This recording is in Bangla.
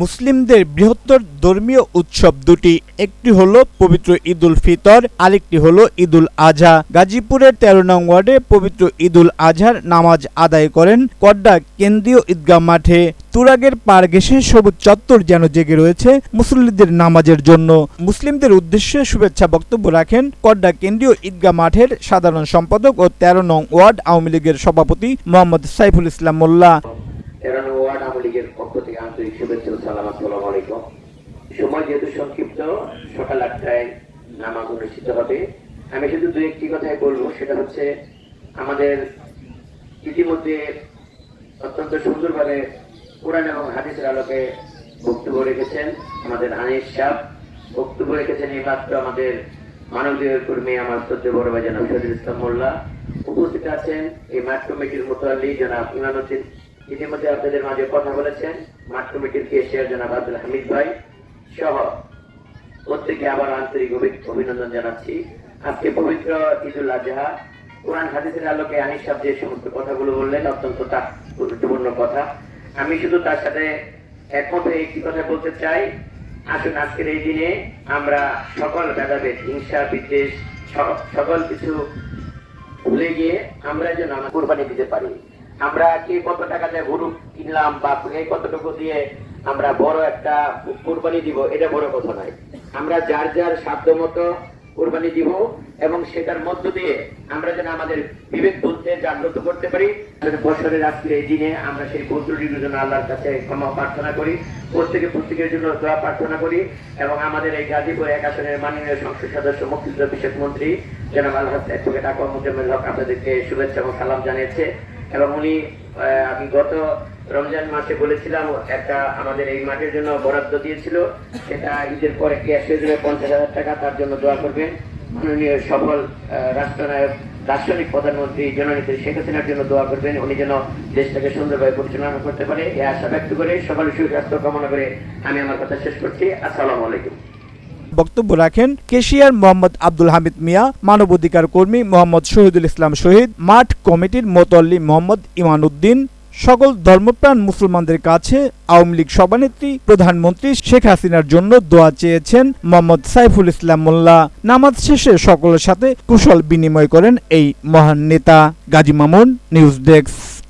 মুসলিমদের বৃহত্তর ধর্মীয় উৎসব দুটি, একটি হলো পবিত্র ঈদুল ফিতর, আরেকটি হলো ঈদুল আজহা গাজীপুরের তেরো নং ওয়ার্ডে পবিত্র ঈদুল আজহার নামাজ আদায় করেন কড্ডা কেন্দ্রীয় ঈদগাহ মাঠে। তুরাগের পার ঘেঁষে সবুজ চত্বর যেন জেগে রয়েছে মুসল্লিদের নামাজের জন্য। মুসলিমদের উদ্দেশ্যে শুভেচ্ছা বক্তব্য রাখেন কড্ডা কেন্দ্রীয় ঈদগাহ মাঠের সাধারণ সম্পাদক ও তেরো নং ওয়ার্ড আওয়ামী লীগের সভাপতি মোহাম্মদ সাইফুল ইসলাম মোল্লা তেরো নম্বর ওয়ার্ড আওয়ামী লীগের পক্ষ থেকে আন্তরিক শুভেচ্ছা ও সালাম আসসালামু আলাইকুম সময় সকাল আটটায় নামাজ অনুষ্ঠিত হবে। আমি শুধু দু একটি কথাই বলব, সেটা হচ্ছে আমাদের ইতিমধ্যে অত্যন্ত সুন্দরভাবে কোরআন এবং হাদিসের আলোকে বক্তব্য রেখেছেন আমাদের আনিস সাহ বক্তব্য রেখেছেন এই মাত্র আমাদের মানবীয় কর্মী আমার শ্রদ্ধে বড় ভাই জনাব শহীদুল ইসলাম মোল্লা। উপস্থিত আছেন এই মাঠ কমিটির মোতাল্লি জনাব ইমানুদ্দিন ইতিমধ্যে আপনাদের মাঝে কথা বলেছেন মাঠ কমিটির কেশিয়ার জনাব আব্দুল হামিদ ভাই সহ প্রত্যেকে আবার আন্তরিক অভিনন্দন জানাচ্ছি। আজকে পবিত্র ঈদুল আজহা। কোরআন হাদিসের আলোকে আনিস সাহেব যে সমস্ত কথাগুলো বললেন, অত্যন্ত গুরুত্বপূর্ণ কথা। আমি শুধু তার সাথে একমত একটি কথা বলতে চাই। আসুন আজকের এই দিনে আমরা সকল ভেদাভেদ, হিংসা, বিদ্বেষ সকল কিছু ভুলে গিয়ে আমরা যেন আমার কোরবানি দিতে পারি। আমরা কে কত টাকা দিয়ে গরু কিনলাম বা কতটুকু দিয়ে আমরা বড় একটা কোরবানি দিব, এটা বড় কথা নয়। আমরা যার যার সাধ্য মতো কোরবানি দিব এবং সেটার মধ্য দিয়ে আমরা যেন আমাদের বিবেক বুদ্ধে জাগ্রত করতে পারি। বছরের আজকের এই দিনে আমরা সেই বন্ধুটির জন্য আল্লাহর কাছে ক্ষমা প্রার্থনা করি, প্রত্যেকে প্রত্যেকের জন্য দোয়া প্রার্থনা করি এবং আমাদের এই গাজীপুর এক আসনের মাননীয় সংসদ সদস্য, মুক্তিযুদ্ধ বিষয়ক মন্ত্রী জনাব আল্লাহ অ্যাডভোকেট আকর মুজাম্মেল হক আপনাদেরকে শুভেচ্ছা এবং সালাম জানিয়েছে এবং উনি আমি গত রমজান মাসে বলেছিলাম, একটা আমাদের এই মাঠের জন্য বরাদ্দ দিয়েছিল। সেটা ঈদের পরে ক্যাশ হয়ে যাবে পঞ্চাশ হাজার টাকা, তার জন্য দোয়া করবেন। মাননীয় সফল রাষ্ট্রনায়ক দার্শনিক প্রধানমন্ত্রী জননেত্রী শেখ হাসিনার জন্য দোয়া করবেন। উনি যেন দেশটাকে সুন্দরভাবে পরিচালনা করতে পারে এই আশা ব্যক্ত করে সকলের সুস্বাস্থ্য কামনা করে আমি আমার কথা শেষ করছি। আসসালামু আলাইকুম। বক্তব্য রাখেন কেশিয়ার মোহাম্মদ আব্দুল হামিদ মিয়া, মানবাধিকার কর্মী মোহাম্মদ শহীদুল ইসলাম শহীদ, মাঠ কমিটির মোতল্লি মোহাম্মদ ইমানউদ্দিন সকল ধর্মপ্রাণ মুসলমানদের কাছে আওয়ামী লীগ সভানেত্রী, প্রধানমন্ত্রী শেখ হাসিনার জন্য দোয়া চেয়েছেন মোহাম্মদ সাইফুল ইসলাম মোল্লা। নামাজ শেষে সকলের সাথে কুশল বিনিময় করেন এই মহান নেতা। Gazi Mamun, news desk.